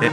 thì